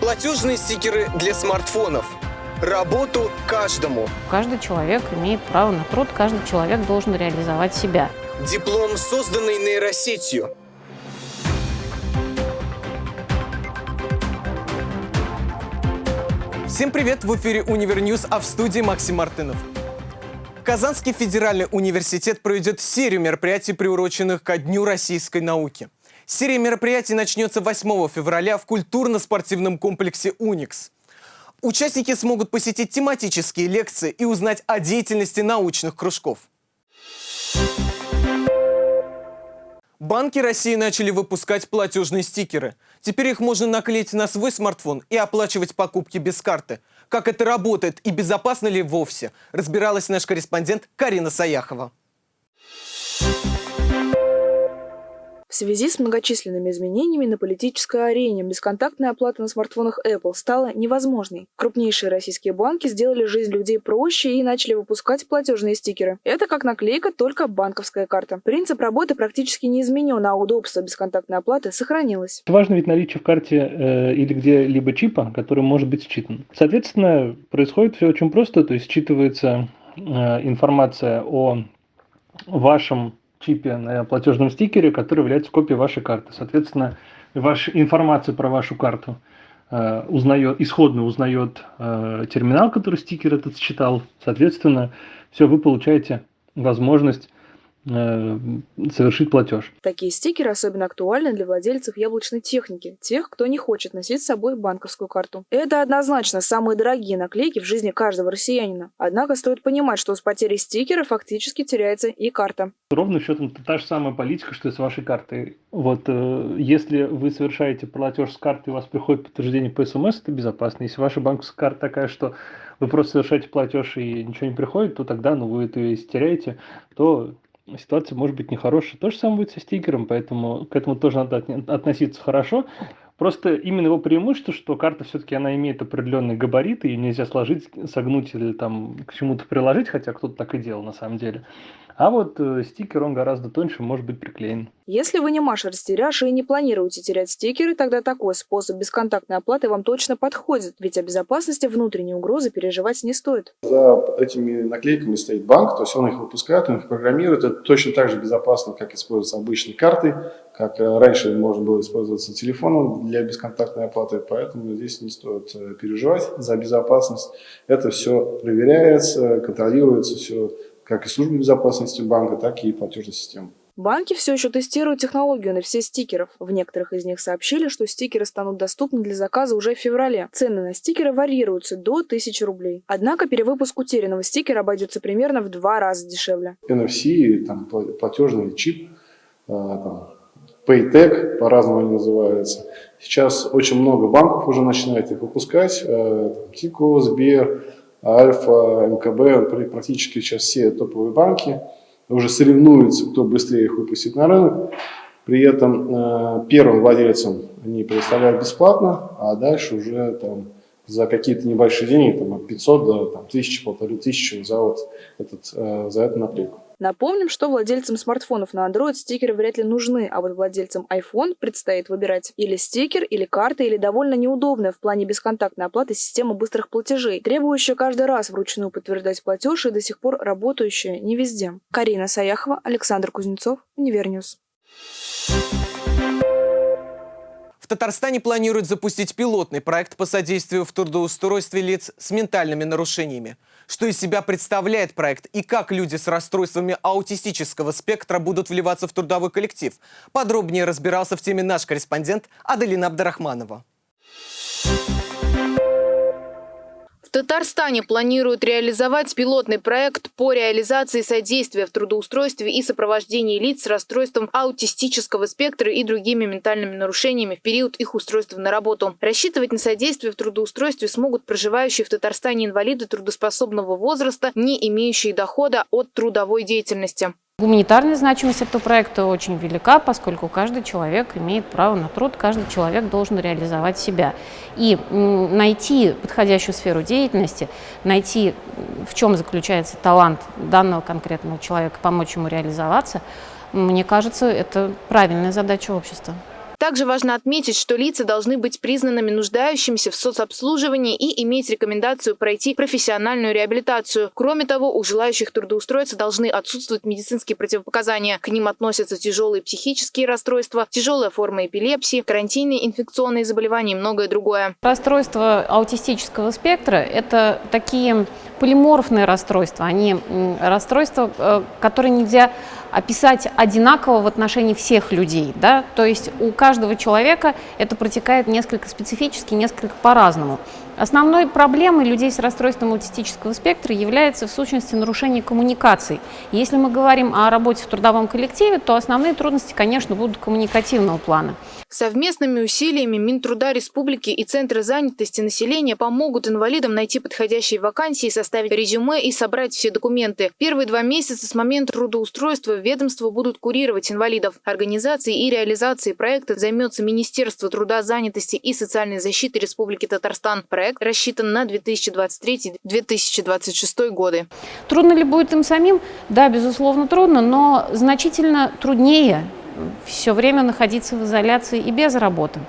Платежные стикеры для смартфонов. Работу каждому. Каждый человек имеет право на труд, каждый человек должен реализовать себя. Диплом, созданный нейросетью. Всем привет! В эфире Универ News, а в студии Максим Мартынов. Казанский федеральный университет проведет серию мероприятий, приуроченных ко Дню российской науки. Серия мероприятий начнется 8 февраля в культурно-спортивном комплексе «Уникс». Участники смогут посетить тематические лекции и узнать о деятельности научных кружков. Банки России начали выпускать платежные стикеры. Теперь их можно наклеить на свой смартфон и оплачивать покупки без карты. Как это работает и безопасно ли вовсе, разбиралась наш корреспондент Карина Саяхова. В связи с многочисленными изменениями на политической арене бесконтактная оплата на смартфонах Apple стала невозможной. Крупнейшие российские банки сделали жизнь людей проще и начали выпускать платежные стикеры. Это как наклейка, только банковская карта. Принцип работы практически не изменен, а удобство бесконтактной оплаты сохранилось. Важно ведь наличие в карте э, или где-либо чипа, который может быть считан. Соответственно, происходит все очень просто, то есть считывается э, информация о вашем чипе на платежном стикере, который является копией вашей карты. Соответственно, ваша информация про вашу карту э, узнает, исходно узнает э, терминал, который стикер этот считал. Соответственно, все, вы получаете возможность совершить платеж. Такие стикеры особенно актуальны для владельцев яблочной техники, тех, кто не хочет носить с собой банковскую карту. Это однозначно самые дорогие наклейки в жизни каждого россиянина. Однако стоит понимать, что с потерей стикера фактически теряется и карта. Ровно счетом та же самая политика, что и с вашей картой. Вот э, если вы совершаете платеж с карты, и у вас приходит подтверждение по СМС, это безопасно. Если ваша банковская карта такая, что вы просто совершаете платеж и ничего не приходит, то тогда ну, вы это теряете, то ситуация может быть нехорошая. То же самое будет со стикером, поэтому к этому тоже надо относиться хорошо. Просто именно его преимущество, что карта все-таки она имеет определенные габариты, ее нельзя сложить, согнуть или там к чему-то приложить, хотя кто-то так и делал на самом деле. А вот э, стикер, он гораздо тоньше, может быть приклеен. Если вы не Маша Растеряша и не планируете терять стикеры, тогда такой способ бесконтактной оплаты вам точно подходит, ведь о безопасности внутренней угрозы переживать не стоит. За этими наклейками стоит банк, то есть он их выпускает, он их программирует. Это точно так же безопасно, как используются обычные карты, как э, раньше можно было использоваться телефоном для бесконтактной оплаты, поэтому здесь не стоит э, переживать за безопасность. Это все проверяется, контролируется, все как и службы безопасности банка, так и платежной системы. Банки все еще тестируют технологию на все стикеров. В некоторых из них сообщили, что стикеры станут доступны для заказа уже в феврале. Цены на стикеры варьируются до 1000 рублей. Однако перевыпуск утерянного стикера обойдется примерно в два раза дешевле. NFC, там, платежный чип, а, там, Paytech, по-разному они называются. Сейчас очень много банков уже начинают их выпускать. Тико, Сбер, Альфа, МКБ, практически сейчас все топовые банки уже соревнуются, кто быстрее их выпустит на рынок. При этом э, первым владельцам они предоставляют бесплатно, а дальше уже там, за какие-то небольшие деньги, там, от 500 до там, 1000, полторы тысячи за, вот этот, э, за эту наклейку. Напомним, что владельцам смартфонов на Android стикеры вряд ли нужны, а вот владельцам iPhone предстоит выбирать или стикер, или карта, или довольно неудобная в плане бесконтактной оплаты система быстрых платежей, требующая каждый раз вручную подтверждать платеж и до сих пор работающая не везде. Карина Саяхова, Александр Кузнецов, Универ News. В Татарстане планируют запустить пилотный проект по содействию в трудоустройстве лиц с ментальными нарушениями. Что из себя представляет проект и как люди с расстройствами аутистического спектра будут вливаться в трудовой коллектив? Подробнее разбирался в теме наш корреспондент Аделина Абдрахманова. В Татарстане планируют реализовать пилотный проект по реализации содействия в трудоустройстве и сопровождении лиц с расстройством аутистического спектра и другими ментальными нарушениями в период их устройства на работу. Рассчитывать на содействие в трудоустройстве смогут проживающие в Татарстане инвалиды трудоспособного возраста, не имеющие дохода от трудовой деятельности. Гуманитарная значимость этого проекта очень велика, поскольку каждый человек имеет право на труд, каждый человек должен реализовать себя. И найти подходящую сферу деятельности, найти, в чем заключается талант данного конкретного человека, помочь ему реализоваться, мне кажется, это правильная задача общества. Также важно отметить, что лица должны быть признанными нуждающимися в соцобслуживании и иметь рекомендацию пройти профессиональную реабилитацию. Кроме того, у желающих трудоустроиться должны отсутствовать медицинские противопоказания. К ним относятся тяжелые психические расстройства, тяжелая форма эпилепсии, карантинные инфекционные заболевания и многое другое. Расстройства аутистического спектра – это такие полиморфные расстройства. Они расстройства, э, которые нельзя описать одинаково в отношении всех людей. Да? То есть у каждого человека это протекает несколько специфически, несколько по-разному. Основной проблемой людей с расстройством аутистического спектра является в сущности нарушение коммуникаций. Если мы говорим о работе в трудовом коллективе, то основные трудности, конечно, будут коммуникативного плана. Совместными усилиями Минтруда Республики и Центры занятости населения помогут инвалидам найти подходящие вакансии, составить резюме и собрать все документы. Первые два месяца с момента трудоустройства ведомства будут курировать инвалидов. Организацией и реализацией проекта займется Министерство труда, занятости и социальной защиты Республики Татарстан. Проект рассчитан на 2023-2026 годы. Трудно ли будет им самим? Да, безусловно, трудно, но значительно труднее все время находиться в изоляции и без работы.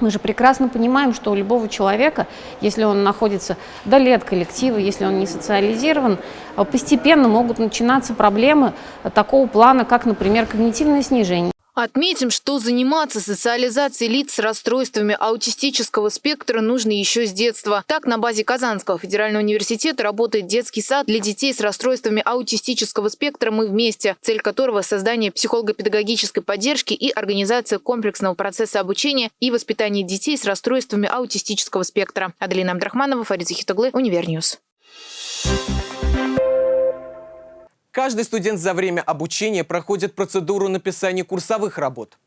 Мы же прекрасно понимаем, что у любого человека, если он находится вдали от коллектива, если он не социализирован, постепенно могут начинаться проблемы такого плана, как, например, когнитивное снижение. Отметим, что заниматься социализацией лиц с расстройствами аутистического спектра нужно еще с детства. Так, на базе Казанского федерального университета работает детский сад для детей с расстройствами аутистического спектра «Мы вместе», цель которого – создание психолого-педагогической поддержки и организация комплексного процесса обучения и воспитания детей с расстройствами аутистического спектра. Аделина Абдрахманова, Фарид Захитоглы, Универ News. Каждый студент за время обучения проходит процедуру написания курсовых работ.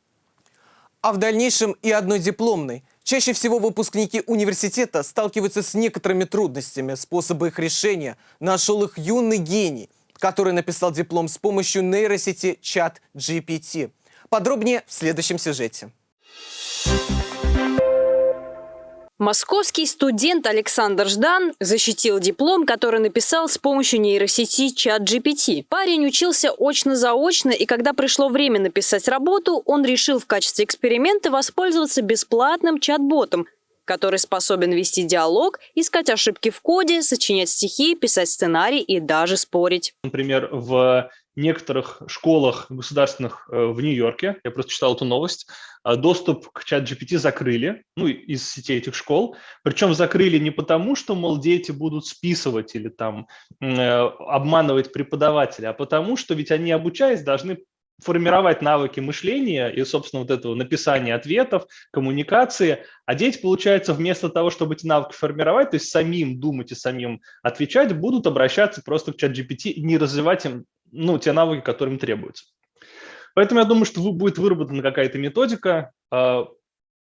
А в дальнейшем и одной дипломной. Чаще всего выпускники университета сталкиваются с некоторыми трудностями. Способы их решения нашел их юный гений, который написал диплом с помощью нейросети ChatGPT. Подробнее в следующем сюжете. Московский студент Александр Ждан защитил диплом, который написал с помощью нейросети чат GPT. Парень учился очно-заочно, и когда пришло время написать работу, он решил в качестве эксперимента воспользоваться бесплатным чат-ботом, который способен вести диалог, искать ошибки в коде, сочинять стихи, писать сценарий и даже спорить. Например, в некоторых школах государственных э, в Нью-Йорке, я просто читал эту новость, э, доступ к чат GPT закрыли, ну, из сетей этих школ. Причем закрыли не потому, что, мол, дети будут списывать или там э, обманывать преподавателя, а потому что ведь они, обучаясь, должны формировать навыки мышления и, собственно, вот этого написания ответов, коммуникации. А дети, получается, вместо того, чтобы эти навыки формировать, то есть самим думать и самим отвечать, будут обращаться просто к чат GPT и не развивать им ну, те навыки, которые им требуются. Поэтому я думаю, что будет выработана какая-то методика. А,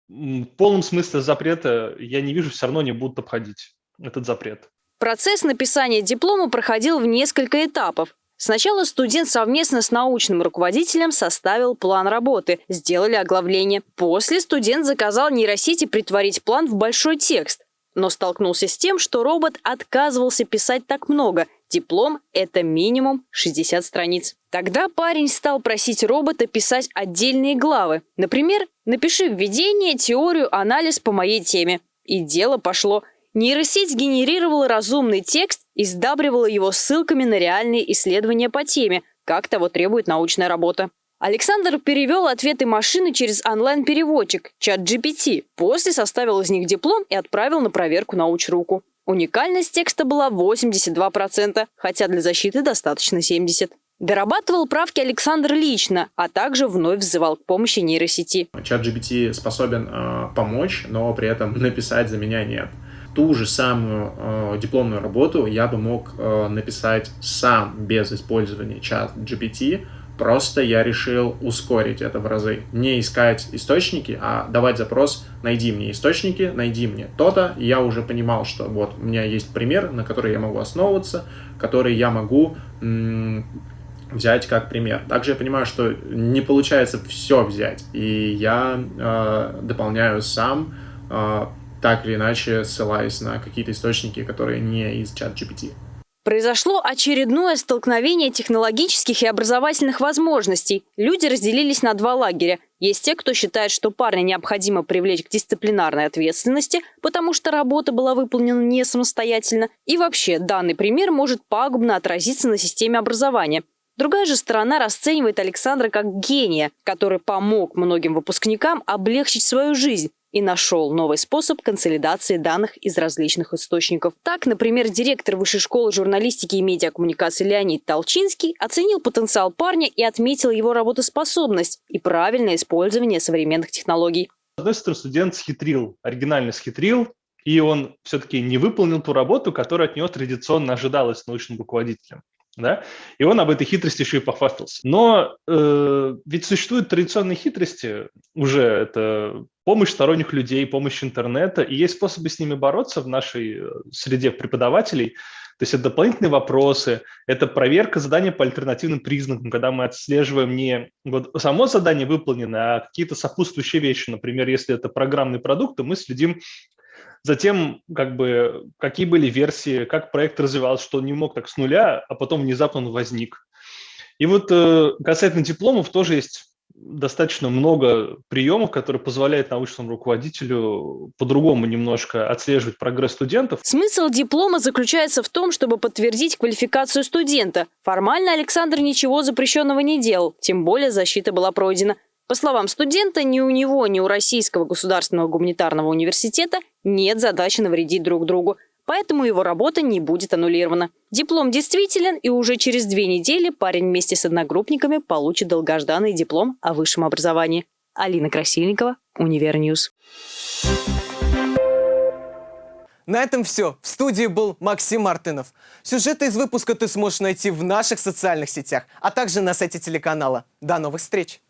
в полном смысле запрета я не вижу, все равно не будут обходить этот запрет. Процесс написания диплома проходил в несколько этапов. Сначала студент совместно с научным руководителем составил план работы, сделали оглавление. После студент заказал нейросети притворить план в большой текст, но столкнулся с тем, что робот отказывался писать так много – Диплом – это минимум 60 страниц. Тогда парень стал просить робота писать отдельные главы. Например, «Напиши введение, теорию, анализ по моей теме». И дело пошло. Нейросеть генерировала разумный текст и сдабривала его ссылками на реальные исследования по теме, как того требует научная работа. Александр перевел ответы машины через онлайн-переводчик, чат GPT, после составил из них диплом и отправил на проверку на учруку. Уникальность текста была 82%, хотя для защиты достаточно 70%. Дорабатывал правки Александр лично, а также вновь взывал к помощи нейросети. Чат GPT способен э, помочь, но при этом написать за меня нет. Ту же самую э, дипломную работу я бы мог э, написать сам без использования чат GPT, Просто я решил ускорить это в разы. Не искать источники, а давать запрос «найди мне источники, найди мне то-то». Я уже понимал, что вот у меня есть пример, на который я могу основываться, который я могу взять как пример. Также я понимаю, что не получается все взять, и я э, дополняю сам, э, так или иначе ссылаясь на какие-то источники, которые не из чат GPT. Произошло очередное столкновение технологических и образовательных возможностей. Люди разделились на два лагеря. Есть те, кто считает, что парня необходимо привлечь к дисциплинарной ответственности, потому что работа была выполнена не самостоятельно. И вообще, данный пример может пагубно отразиться на системе образования. Другая же сторона расценивает Александра как гения, который помог многим выпускникам облегчить свою жизнь, и нашел новый способ консолидации данных из различных источников. Так, например, директор Высшей школы журналистики и медиакоммуникации Леонид Толчинский оценил потенциал парня и отметил его работоспособность и правильное использование современных технологий. С одной стороны, студент схитрил, оригинально схитрил, и он все-таки не выполнил ту работу, которая от него традиционно ожидалась научным руководителем да, и он об этой хитрости еще и похвастался. Но э, ведь существуют традиционные хитрости уже, это помощь сторонних людей, помощь интернета, и есть способы с ними бороться в нашей э, среде преподавателей, то есть это дополнительные вопросы, это проверка задания по альтернативным признакам, когда мы отслеживаем не вот само задание выполнено, а какие-то сопутствующие вещи. Например, если это программный продукт, то мы следим Затем, как бы, какие были версии, как проект развивался, что он не мог так с нуля, а потом внезапно он возник. И вот э, касательно дипломов тоже есть достаточно много приемов, которые позволяют научному руководителю по-другому немножко отслеживать прогресс студентов. Смысл диплома заключается в том, чтобы подтвердить квалификацию студента. Формально Александр ничего запрещенного не делал, тем более защита была пройдена. По словам студента, ни у него, ни у Российского государственного гуманитарного университета нет задачи навредить друг другу, поэтому его работа не будет аннулирована. Диплом действителен, и уже через две недели парень вместе с одногруппниками получит долгожданный диплом о высшем образовании. Алина Красильникова, Универ News. На этом все. В студии был Максим Мартынов. Сюжеты из выпуска ты сможешь найти в наших социальных сетях, а также на сайте телеканала. До новых встреч!